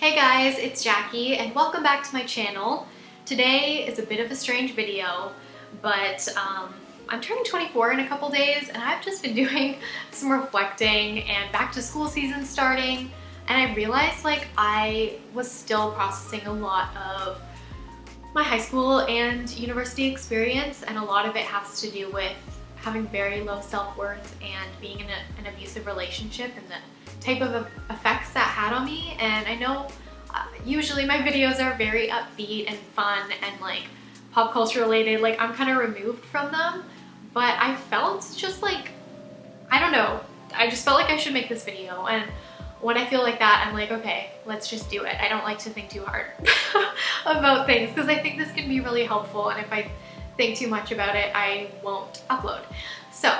Hey guys, it's Jackie and welcome back to my channel. Today is a bit of a strange video, but um, I'm turning 24 in a couple days and I've just been doing some reflecting and back to school season starting and I realized like I was still processing a lot of my high school and university experience and a lot of it has to do with having very low self-worth and being in a, an abusive relationship and the type of effects that had on me. And I know uh, usually my videos are very upbeat and fun and like pop culture related like I'm kind of removed from them. But I felt just like I don't know I just felt like I should make this video. And when I feel like that I'm like okay let's just do it. I don't like to think too hard about things because I think this can be really helpful. And if I think too much about it, I won't upload. So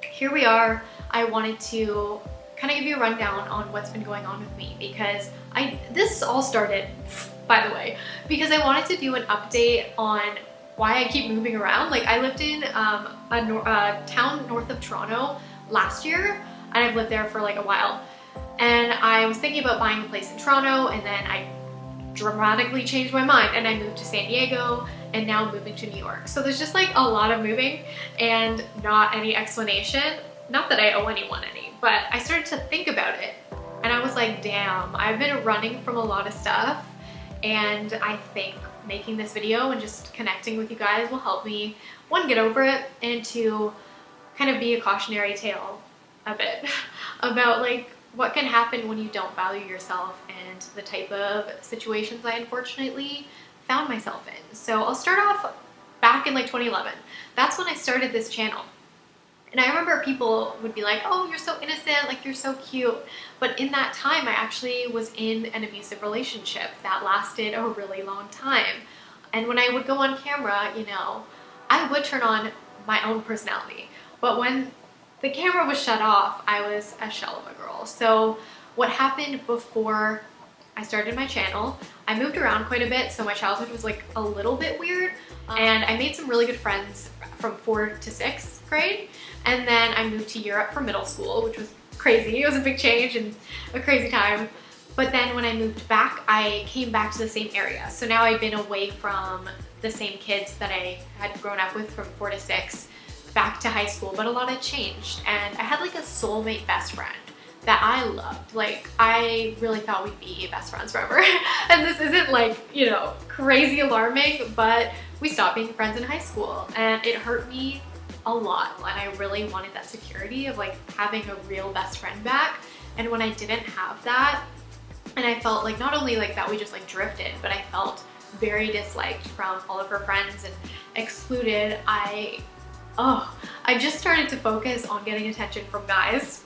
here we are. I wanted to kind of give you a rundown on what's been going on with me because I this all started, by the way, because I wanted to do an update on why I keep moving around. Like I lived in um, a, a town north of Toronto last year and I've lived there for like a while. And I was thinking about buying a place in Toronto and then I dramatically changed my mind and I moved to San Diego and now I'm moving to New York. So there's just like a lot of moving and not any explanation. Not that I owe anyone any, but I started to think about it and I was like, damn, I've been running from a lot of stuff and I think making this video and just connecting with you guys will help me, one, get over it, and two, kind of be a cautionary tale a bit about like what can happen when you don't value yourself and the type of situations I unfortunately found myself in. So I'll start off back in like 2011. That's when I started this channel. And I remember people would be like, oh, you're so innocent, like you're so cute. But in that time, I actually was in an abusive relationship that lasted a really long time. And when I would go on camera, you know, I would turn on my own personality. But when the camera was shut off, I was a shell of a girl. So what happened before I started my channel. I moved around quite a bit, so my childhood was like a little bit weird. Um, and I made some really good friends from four to sixth grade. And then I moved to Europe for middle school, which was crazy. It was a big change and a crazy time. But then when I moved back, I came back to the same area. So now I've been away from the same kids that I had grown up with from four to six back to high school, but a lot had changed. And I had like a soulmate best friend that I loved. Like, I really thought we'd be best friends forever. and this isn't like, you know, crazy alarming, but we stopped being friends in high school and it hurt me a lot. And I really wanted that security of like having a real best friend back. And when I didn't have that, and I felt like not only like that we just like drifted, but I felt very disliked from all of her friends and excluded, I, oh, I just started to focus on getting attention from guys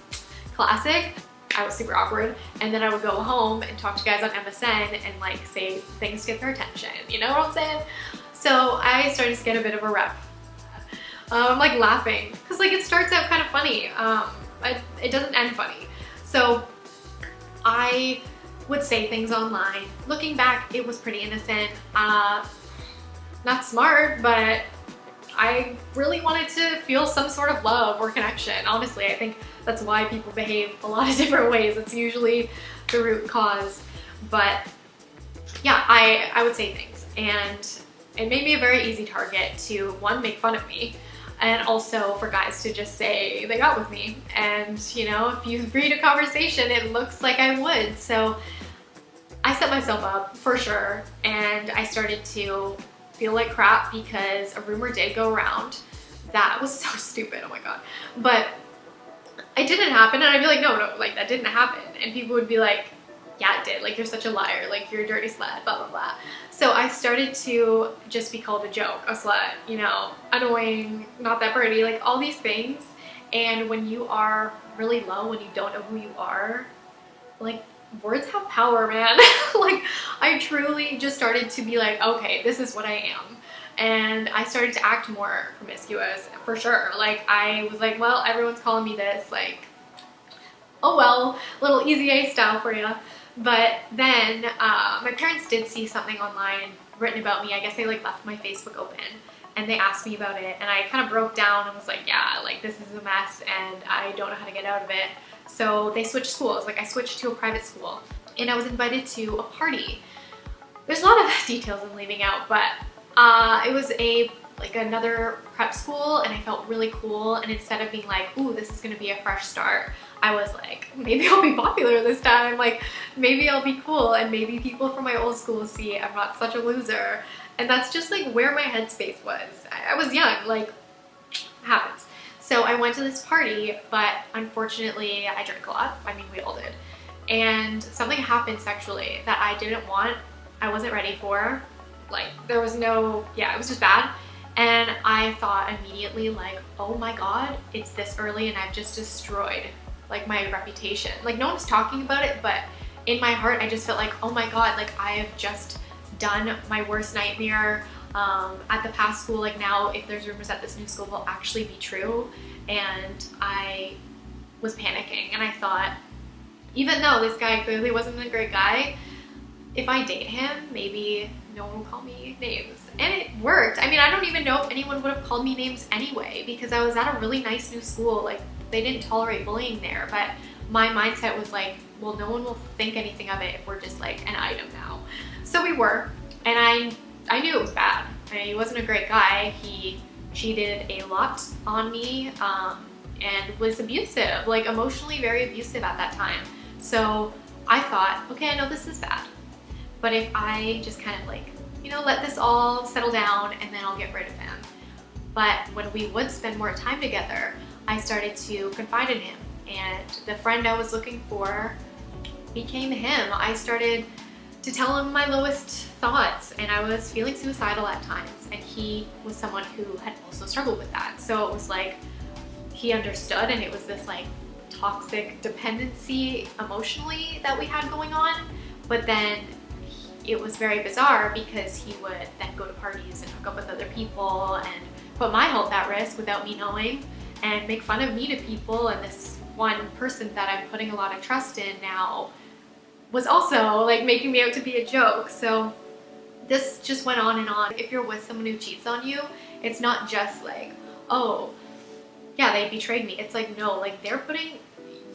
classic. I was super awkward. And then I would go home and talk to guys on MSN and like say things to get their attention. You know what I'm saying? So I started to get a bit of a rep. Um, like laughing. Cause like it starts out kind of funny. Um, it doesn't end funny. So I would say things online. Looking back, it was pretty innocent. Uh, not smart, but I really wanted to feel some sort of love or connection. Honestly, I think that's why people behave a lot of different ways. It's usually the root cause. But yeah, I, I would say things. And it made me a very easy target to, one, make fun of me, and also for guys to just say they got with me. And, you know, if you read a conversation, it looks like I would. So I set myself up for sure. And I started to feel like crap because a rumor did go around. That was so stupid, oh my god. But it didn't happen and I'd be like, no, no, like that didn't happen. And people would be like, yeah, it did. Like, you're such a liar. Like, you're a dirty slut, blah, blah, blah. So I started to just be called a joke, a slut, you know, annoying, not that pretty, like all these things. And when you are really low, when you don't know who you are, like words have power, man. like I truly just started to be like, okay, this is what I am. And I started to act more promiscuous for sure. Like I was like, well, everyone's calling me this, like, oh well, little easy A style for you. But then uh, my parents did see something online written about me. I guess they like left my Facebook open and they asked me about it and I kind of broke down and was like, yeah, like this is a mess and I don't know how to get out of it. So they switched schools. Like I switched to a private school and I was invited to a party. There's a lot of details I'm leaving out, but uh, it was a like another prep school and I felt really cool and instead of being like, ooh, this is gonna be a fresh start, I was like, maybe I'll be popular this time, like maybe I'll be cool and maybe people from my old school see I'm not such a loser. And that's just like where my headspace was. I, I was young, like happens. So I went to this party, but unfortunately I drank a lot. I mean, we all did. And something happened sexually that I didn't want, I wasn't ready for. Like there was no, yeah, it was just bad. And I thought immediately like, oh my God, it's this early and I've just destroyed like my reputation. Like no one's talking about it, but in my heart, I just felt like, oh my God, like I have just done my worst nightmare um, at the past school. Like now, if there's rumors that this new school will actually be true. And I was panicking and I thought, even though this guy clearly wasn't a great guy, if I date him, maybe no one will call me names. And it worked. I mean, I don't even know if anyone would have called me names anyway because I was at a really nice new school. Like, they didn't tolerate bullying there. But my mindset was like, well, no one will think anything of it if we're just like an item now. So we were. And I, I knew it was bad. I mean, he wasn't a great guy. He cheated a lot on me um, and was abusive, like emotionally very abusive at that time. So I thought, okay, I know this is bad. But if I just kind of like, you know, let this all settle down and then I'll get rid of him. But when we would spend more time together, I started to confide in him. And the friend I was looking for became him. I started to tell him my lowest thoughts and I was feeling suicidal at times and he was someone who had also struggled with that. So it was like he understood and it was this like toxic dependency emotionally that we had going on. But then it was very bizarre because he would then go to parties and hook up with other people and put my health at risk without me knowing and make fun of me to people and this one person that I'm putting a lot of trust in now was also like making me out to be a joke. So this just went on and on. If you're with someone who cheats on you, it's not just like, oh, yeah, they betrayed me. It's like, no, like they're putting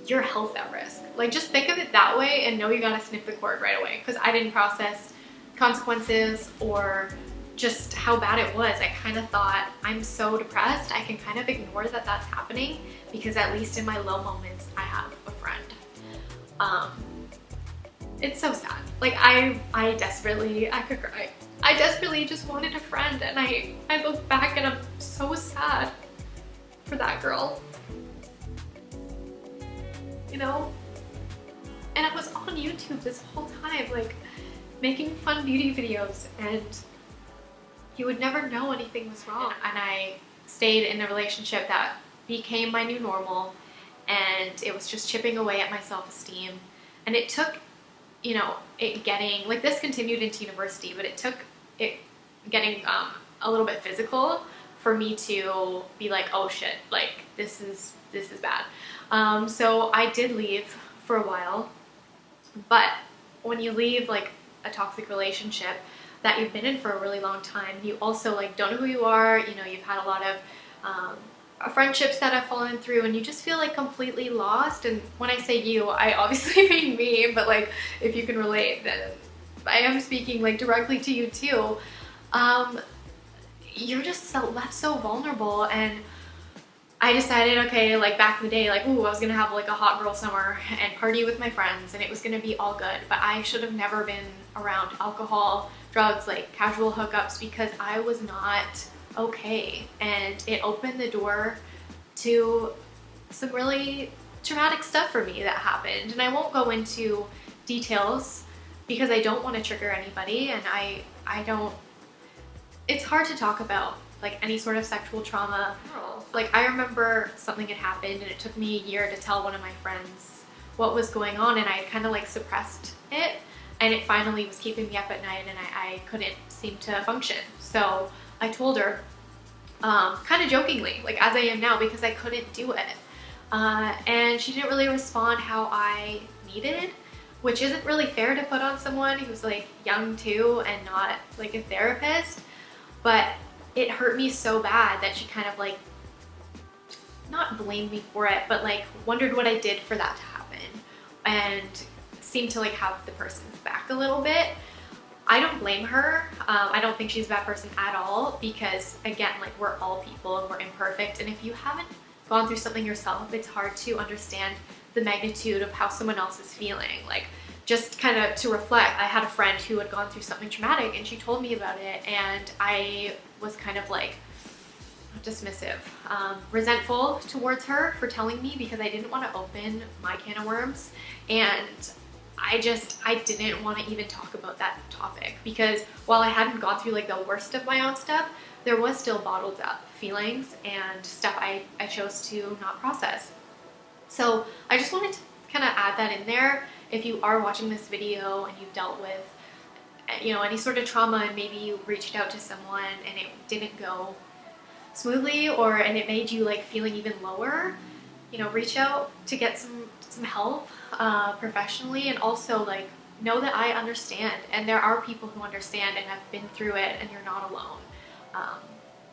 your health at risk. Like just think of it that way and know you gotta snip the cord right away because I didn't process consequences or just how bad it was. I kind of thought I'm so depressed. I can kind of ignore that that's happening because at least in my low moments, I have a friend. Um, it's so sad. Like I, I desperately, I could cry. I desperately just wanted a friend and I, I look back and I'm so sad for that girl. You know? And I was on YouTube this whole time, like making fun beauty videos and you would never know anything was wrong. And I stayed in a relationship that became my new normal and it was just chipping away at my self-esteem. And it took, you know, it getting, like this continued into university, but it took it getting um, a little bit physical for me to be like, oh shit, like this is, this is bad. Um, so I did leave for a while, but when you leave like a toxic relationship, that you've been in for a really long time. You also like don't know who you are. You know, you've had a lot of um, friendships that have fallen through and you just feel like completely lost. And when I say you, I obviously mean me, but like if you can relate, then I am speaking like directly to you too. Um, you're just so, left so vulnerable and I decided, okay, like back in the day, like, ooh, I was gonna have like a hot girl summer and party with my friends and it was gonna be all good. But I should have never been around alcohol, drugs, like casual hookups because I was not okay. And it opened the door to some really traumatic stuff for me that happened. And I won't go into details because I don't want to trigger anybody and I, I don't, it's hard to talk about like any sort of sexual trauma. Like I remember something had happened and it took me a year to tell one of my friends what was going on and I kind of like suppressed it and it finally was keeping me up at night and I, I couldn't seem to function. So I told her, um, kind of jokingly, like as I am now, because I couldn't do it. Uh, and she didn't really respond how I needed, which isn't really fair to put on someone who's like young too and not like a therapist. But it hurt me so bad that she kind of like, not blamed me for it, but like wondered what I did for that to happen. And seemed to like have the person's back a little bit. I don't blame her. Um, I don't think she's a bad person at all because again, like we're all people and we're imperfect. And if you haven't gone through something yourself, it's hard to understand the magnitude of how someone else is feeling. Like just kind of to reflect, I had a friend who had gone through something traumatic and she told me about it and I was kind of like dismissive, um, resentful towards her for telling me because I didn't want to open my can of worms and I just, I didn't want to even talk about that topic because while I hadn't gone through like the worst of my own stuff, there was still bottled up feelings and stuff I, I chose to not process. So I just wanted to kind of add that in there if you are watching this video and you've dealt with you know any sort of trauma and maybe you reached out to someone and it didn't go smoothly or and it made you like feeling even lower you know reach out to get some some help uh, professionally and also like know that I understand and there are people who understand and have been through it and you're not alone. Um,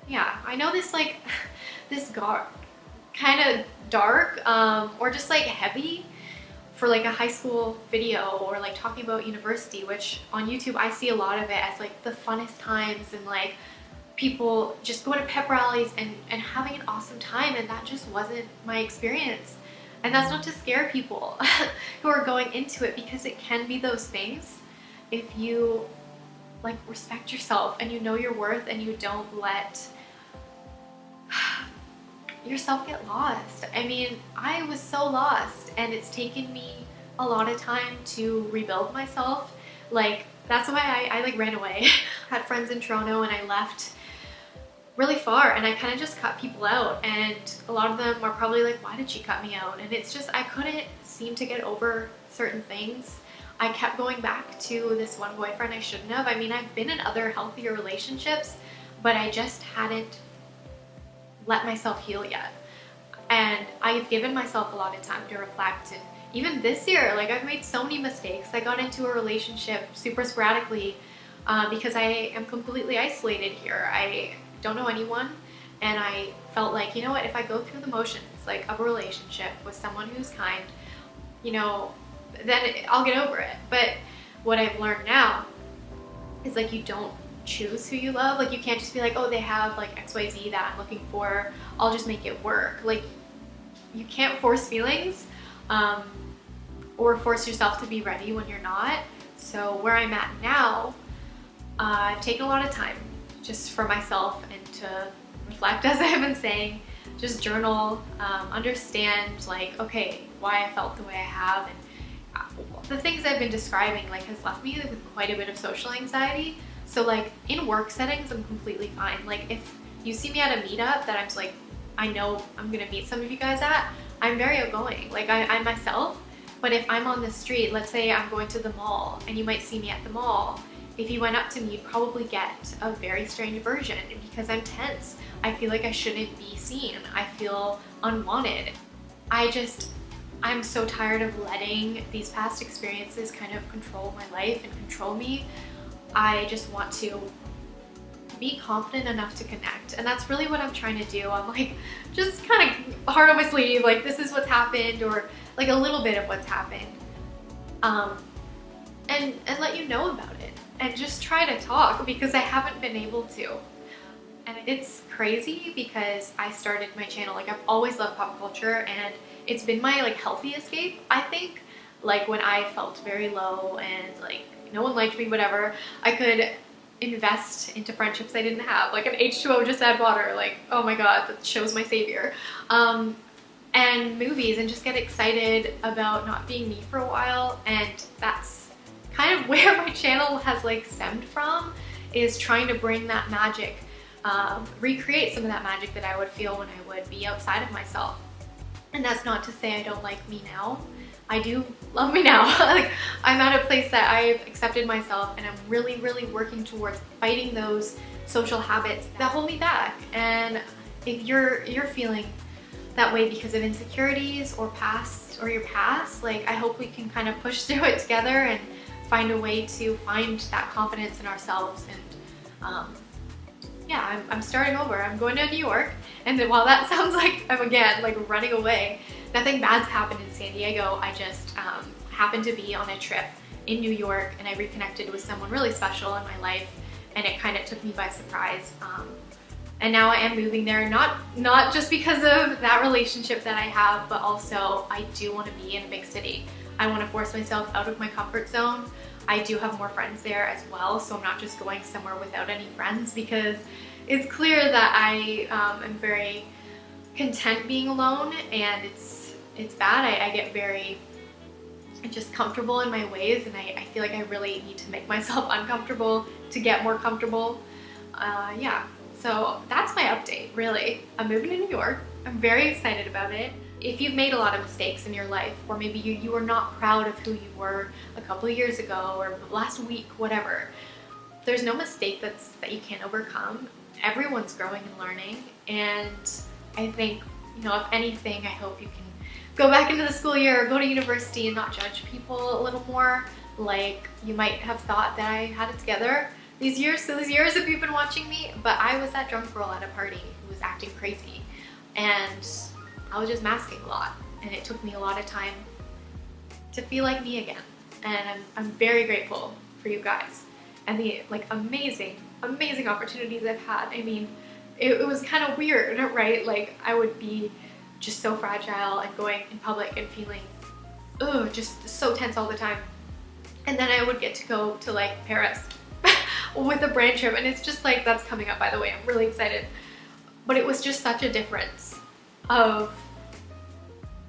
yeah I know this like this got kind of dark um, or just like heavy for like a high school video or like talking about university, which on YouTube I see a lot of it as like the funnest times and like people just going to pep rallies and, and having an awesome time and that just wasn't my experience. And that's not to scare people who are going into it because it can be those things if you like respect yourself and you know your worth and you don't let yourself get lost. I mean, I was so lost and it's taken me a lot of time to rebuild myself. Like, that's why I, I like ran away. had friends in Toronto and I left really far and I kind of just cut people out and a lot of them are probably like, why did she cut me out? And it's just, I couldn't seem to get over certain things. I kept going back to this one boyfriend I shouldn't have. I mean, I've been in other healthier relationships, but I just hadn't let myself heal yet. And I've given myself a lot of time to reflect and even this year, like I've made so many mistakes. I got into a relationship super sporadically uh, because I am completely isolated here. I don't know anyone and I felt like, you know what, if I go through the motions like of a relationship with someone who's kind, you know, then I'll get over it. But what I've learned now is like you don't choose who you love. Like you can't just be like, oh, they have like XYZ that I'm looking for. I'll just make it work. Like you can't force feelings um, or force yourself to be ready when you're not. So where I'm at now, uh, I've taken a lot of time just for myself and to reflect as I've been saying, just journal, um, understand like, okay, why I felt the way I have and uh, the things I've been describing like has left me with quite a bit of social anxiety so like in work settings, I'm completely fine. Like if you see me at a meetup that I'm like, I know I'm gonna meet some of you guys at, I'm very outgoing. Like I, I'm myself, but if I'm on the street, let's say I'm going to the mall and you might see me at the mall, if you went up to me, you'd probably get a very strange version because I'm tense. I feel like I shouldn't be seen. I feel unwanted. I just, I'm so tired of letting these past experiences kind of control my life and control me. I just want to be confident enough to connect. And that's really what I'm trying to do. I'm like, just kind of hard on my sleeve, like this is what's happened or like a little bit of what's happened. Um, and, and let you know about it and just try to talk because I haven't been able to. And it's crazy because I started my channel, like I've always loved pop culture and it's been my like healthy escape, I think. Like when I felt very low and like no one liked me, whatever, I could invest into friendships I didn't have, like an H2O just add water, like, oh my god, that show's my savior. Um, and movies and just get excited about not being me for a while and that's kind of where my channel has like stemmed from is trying to bring that magic, um, recreate some of that magic that I would feel when I would be outside of myself. And that's not to say I don't like me now. I do love me now. like I'm at a place that I've accepted myself and I'm really, really working towards fighting those social habits that hold me back. And if you're you're feeling that way because of insecurities or past or your past, like I hope we can kind of push through it together and find a way to find that confidence in ourselves and um, yeah, I'm, I'm starting over. I'm going to New York and while that sounds like I'm again like running away, nothing bad's happened in San Diego. I just, um, happened to be on a trip in New York and I reconnected with someone really special in my life and it kind of took me by surprise. Um, and now I am moving there, not, not just because of that relationship that I have, but also I do want to be in a big city. I want to force myself out of my comfort zone. I do have more friends there as well, so I'm not just going somewhere without any friends because it's clear that I um, am very content being alone and it's it's bad. I, I get very just comfortable in my ways and I, I, feel like I really need to make myself uncomfortable to get more comfortable. Uh, yeah, so that's my update, really. I'm moving to New York. I'm very excited about it. If you've made a lot of mistakes in your life, or maybe you, you are not proud of who you were a couple of years ago or last week, whatever, there's no mistake that's, that you can't overcome. Everyone's growing and learning, and I think, you know, if anything, I hope you can go back into the school year or go to university and not judge people a little more like you might have thought that I had it together these years, so these years if you've been watching me, but I was that drunk girl at a party who was acting crazy and I was just masking a lot and it took me a lot of time to feel like me again and I'm, I'm very grateful for you guys and the like amazing, amazing opportunities I've had. I mean, it, it was kind of weird, right? Like I would be just so fragile and going in public and feeling, oh, just so tense all the time. And then I would get to go to like Paris with a brand trip and it's just like, that's coming up by the way, I'm really excited. But it was just such a difference of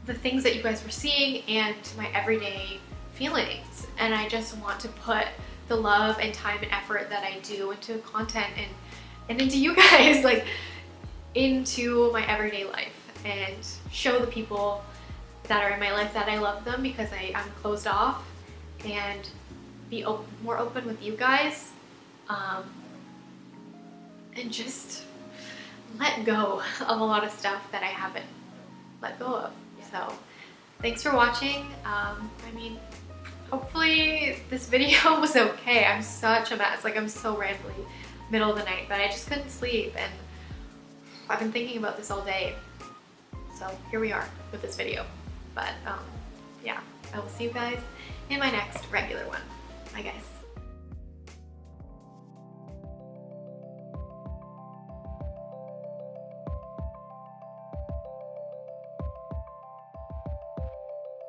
the things that you guys were seeing and my everyday feelings. And I just want to put the love and time and effort that I do into content and, and into you guys, like into my everyday life and show the people that are in my life that I love them because I, am closed off and be more open with you guys um, and just let go of a lot of stuff that I haven't let go of. So thanks for watching. Um, I mean, hopefully this video was okay. I'm such a mess. Like I'm so rambly middle of the night, but I just couldn't sleep and I've been thinking about this all day. So here we are with this video. But um, yeah, I will see you guys in my next regular one. Bye guys.